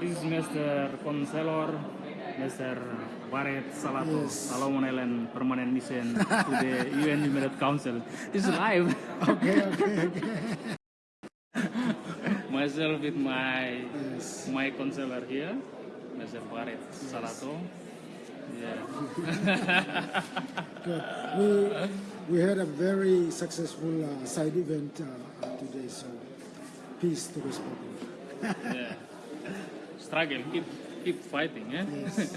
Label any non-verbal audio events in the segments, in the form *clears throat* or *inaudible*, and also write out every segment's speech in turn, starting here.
This is Mr. Conselor, Mr. Baret Salato, Yes. Solomon Island Permanent Mission to the *laughs* UN Human Council. This is live. *laughs* Okay, okay, okay. *laughs* Myself with my Yes. my counselor here, Mr. Baret Salato. Yeah. *laughs* Good. We we had a very successful uh, side event uh, today, so peace to this people. yeah. Struggle, keep keep fighting, eh? Yes.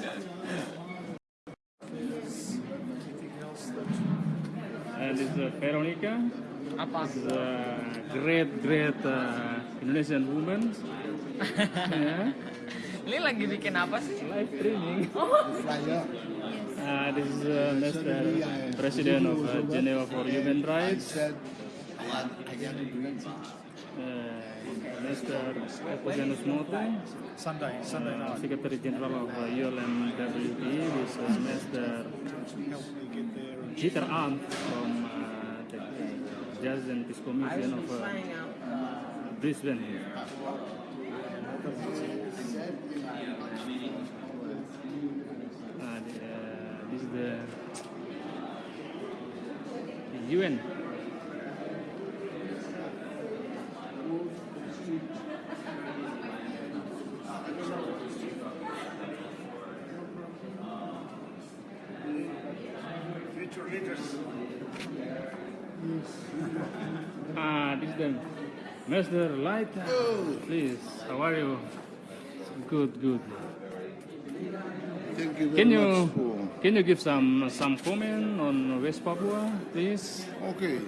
And *laughs* this is uh, Veronica. Apa? This is a great, great uh, Indonesian woman. *laughs* yeah. Ini lagi bikin apa sih? Live streaming. Flyer. Uh, this is uh, Mr. President of uh, Geneva for Human Rights. Uh, Mr. Epogenus Mote, Sunday, Sunday uh. Secretary General of uh, ULMWP. This is Mr. Peter Arndt from uh, the Justice and Peace Commission of uh, Brisbane. Uh, the, uh, this is the, the UN. Ah, this is the Mr. Light. Please, how are you? Good, good. Thank you very Can much you for. can you give some some comment on West Papua, please? Okay.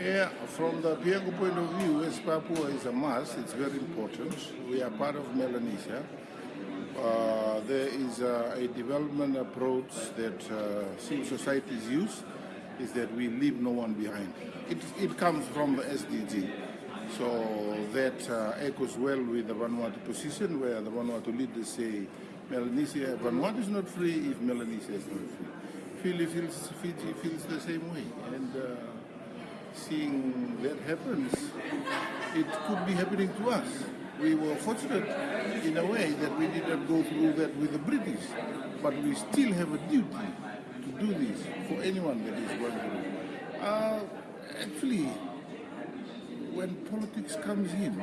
Yeah, from the Piango point of view, West Papua is a must. It's very important. We are part of Melanesia. Uh, there is a, a development approach that uh, civil societies use, is that we leave no one behind. It, it comes from the SDG. So that uh, echoes well with the Vanuatu position, where the Vanuatu leaders say Melanesia, Vanuatu is not free if Melanesia is not free. Fiji feels, Fiji feels the same way. And uh, seeing that happens, it could be happening to us. We were fortunate in a way that we did not go through that with the British, but we still have a duty to do this for anyone that is going through. Uh, actually, when politics comes in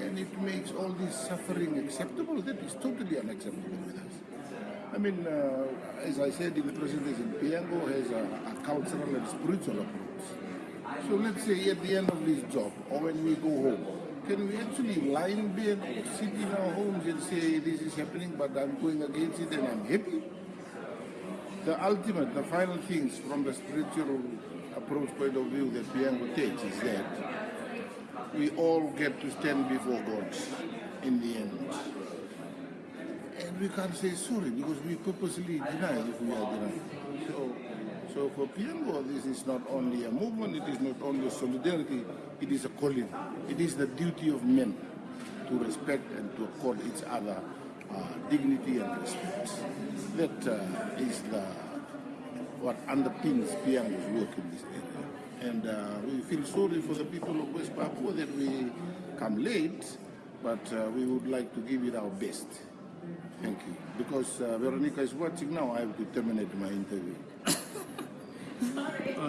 and it makes all this suffering acceptable, that is totally unacceptable with us. I mean, uh, as I said in the presentation, Piango has a, a cultural and spiritual approach. So let's say at the end of this job, or when we go home, can we actually lie in bed sit in our homes and say this is happening, but I'm going against it and I'm happy? The ultimate, the final things from the spiritual approach point of view that Piango takes is that we all get to stand before God in the end. And we can't say sorry because we purposely deny if we are denied. So, so for Piango, this is not only a movement, it is not only a solidarity, it is a calling. It is the duty of men to respect and to accord each other uh, dignity and respect. That uh, is the what underpins Piango's work in this area. And uh, we feel sorry for the people of West Papua that we come late, but uh, we would like to give it our best. Thank you. Because uh, Veronica is watching now, I have to terminate my interview. *laughs*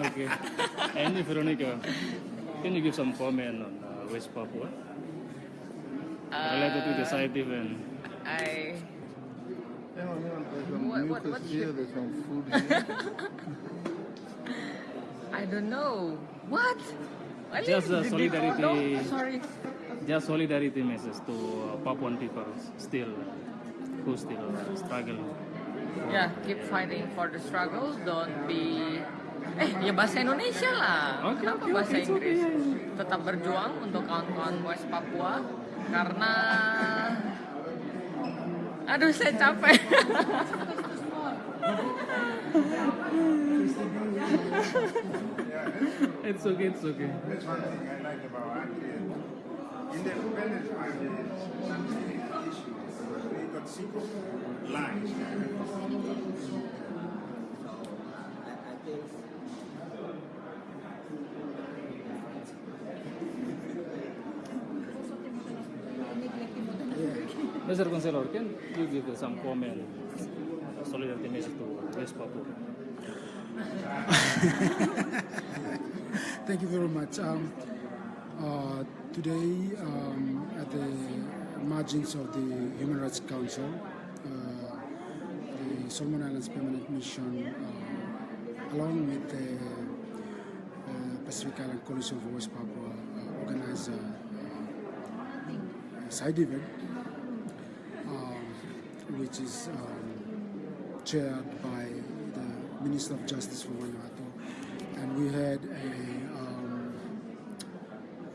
Okay. And Veronica, can you give some comment on uh, West Papua related to the side event? I There's some What- what- mucus what here, there's some food here. *laughs* I don't know. What? I Just mean, did- solidarity. Oh, no, sorry. Just solidarity message to uh, Papuan people still who still struggle. Yeah, keep fighting for the struggle. Don't be Eh, ya bahasa Indonesia lah. Oke, Kenapa oke, bahasa okay. Inggris? Tetap berjuang untuk kawan-kawan West Papua karena Aduh, saya capek. *laughs* *laughs* it's okay, it's okay. That's one thing I like about Andrea. Independent family is something issue. They got simple of. I think Mr. Gonzalo, can you give some comment? *laughs* Thank you very much. Um, uh, today, um, at the margins of the Human Rights Council, uh, the Solomon Islands Permanent Mission, uh, along with the uh, Pacific Island Coalition for West Papua, uh, organized a, side event, um, which is chaired by the Minister of Justice from Vanuatu, and we had a um,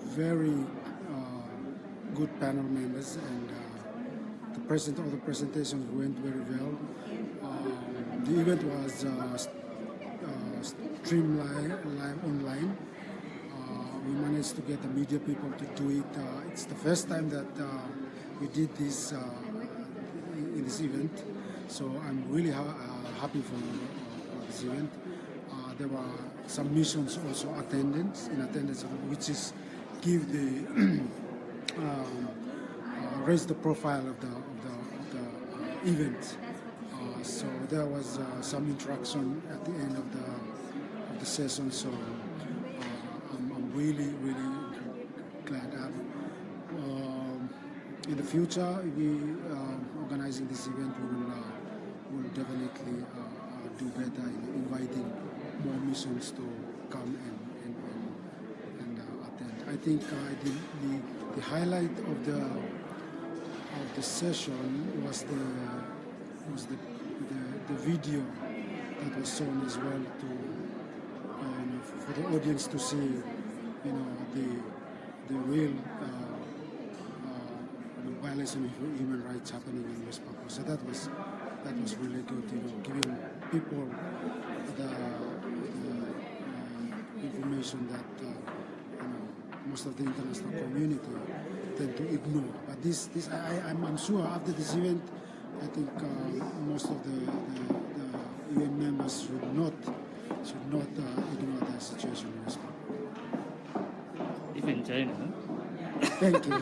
very uh, good panel members, and uh, the present all the presentations went very well. Um, the event was uh, uh, streamed live, online. Uh, we managed to get the media people to do it. Uh, it's the first time that we did this in this event, so I'm really ha- uh, happy for uh, this event. Uh, there were some missions also attendance in attendance, which is give the *clears throat* um, raise the profile of the of the, of the event. Uh, so there was uh, some interaction at the end of the of the session. So uh, I'm, I'm really really glad. i um, in the future, we organizing this event, we will will definitely uh, uh, do better in inviting more missions to come and and, and, and uh, attend. I think the, the the highlight of the of the session was the was the the, the video that was shown as well to know, for the audience to see you know the the real uh, uh, of human rights happening in West Papua. So that was that was really good, you know, giving people the, the uh, information that uh, you know most of the international community tend to ignore. But this this I, I'm sure after this event, I think uh, most of the, the, the UN members should not should not ignore the situation in. Even China. Thank you.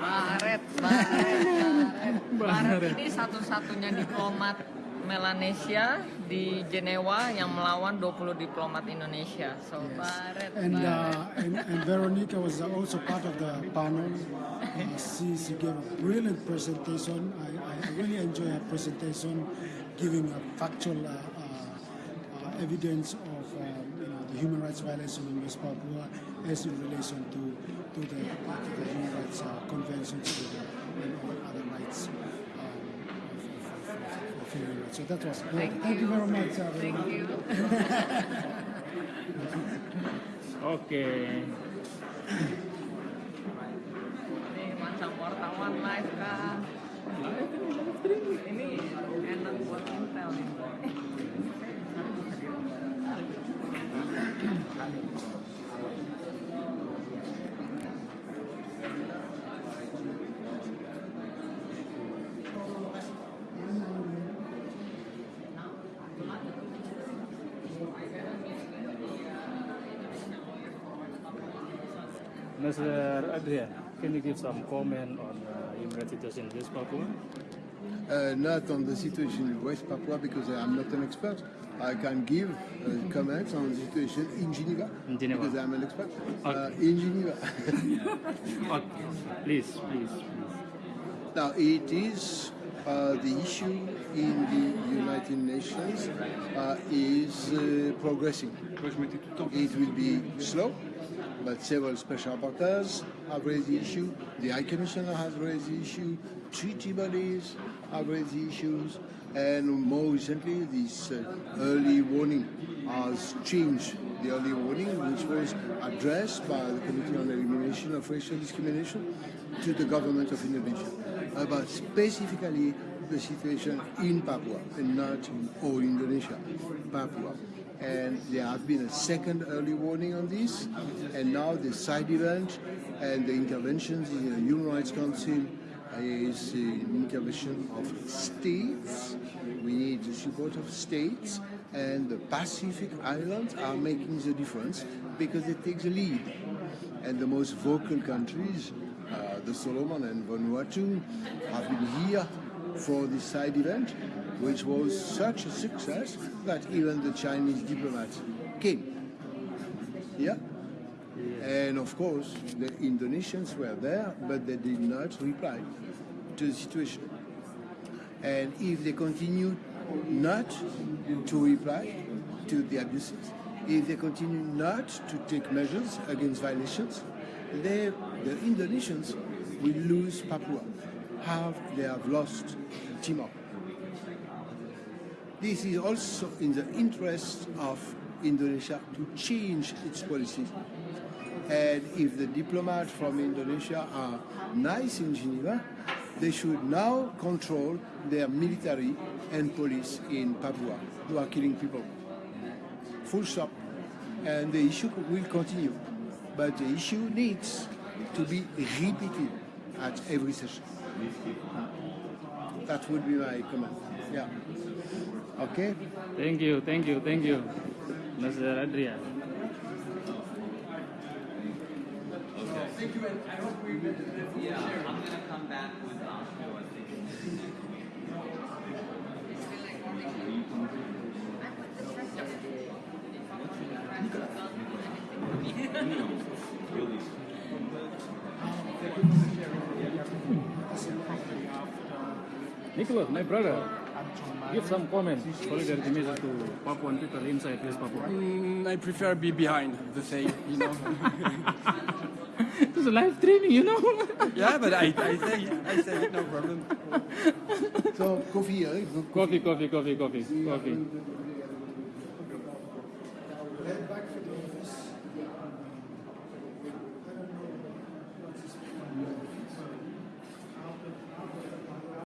Baret, Baret, Baret. Baret ini satu-satunya diplomat Melanesia di Jenewa yang melawan 20 diplomat Indonesia. So Baret, And, Baret. uh, and, and Veronica was also part of the panel. Uh, she, she gave a brilliant presentation. I, I really enjoy her presentation, giving a factual uh, uh, uh, evidence of um, you know, the human rights violation in West Papua as in relation to, to, the, uh, to the human rights uh, conventions to the, and all other rights. Um, of, of, of, of human rights. So that was great. Thank, you very much. Uh, Thank Veronica. you. *laughs* Okay. Ini macam wartawan live? Ini enak buat intel nih. Mr. Adrian, can you give some comment on uh, rights situation in West Papua? Uh, not on the situation in West Papua because I'm not an expert. I can give uh, comments on the situation in Geneva, In Geneva. because I'm an expert. Uh, in Geneva. *laughs* Okay. Please, please, please. now, it is uh, the issue in the United Nations uh, is uh, progressing. It will be slow, but several special rapporteurs have raised the issue. The High Commissioner has raised the issue. Treaty bodies have raised the issues. And more recently, this uh, early warning has changed the early warning, which was addressed by the Committee on Elimination of Racial Discrimination to the government of Indonesia about specifically the situation in Papua and not in all Indonesia, Papua. And there have been a second early warning on this, and now the side event and the interventions in the Human Rights Council is an intervention of states. We need the support of states, and the Pacific Islands are making the difference because they take the lead. And the most vocal countries, uh, the Solomon and Vanuatu have been here for this side event, which was such a success that even the Chinese diplomats came. Yeah. And of course, the Indonesians were there, but they did not reply to the situation. And if they continue not to reply to the abuses, if they continue not to take measures against violations, they, the Indonesians will lose Papua. Have they have lost Timor. This is also in the interest of Indonesia to change its policies. And if the diplomats from Indonesia are nice in Geneva, they should now control their military and police in Papua who are killing people. Full stop. And the issue will continue. But the issue needs to be repeated at every session. That would be my comment. Yeah. Okay? Thank you, thank you, thank you, Mr. Adrian. Yeah, I'm gonna come back with your thing. Nicholas, my brother, give some comments, solidarity message to Papuan people inside West Papua. Mm, I prefer be behind the thing, you know. *laughs* It's a live streaming, you know. yeah, but I, I say I say it, no problem. So, coffee, eh? coffee, coffee, coffee, coffee, coffee.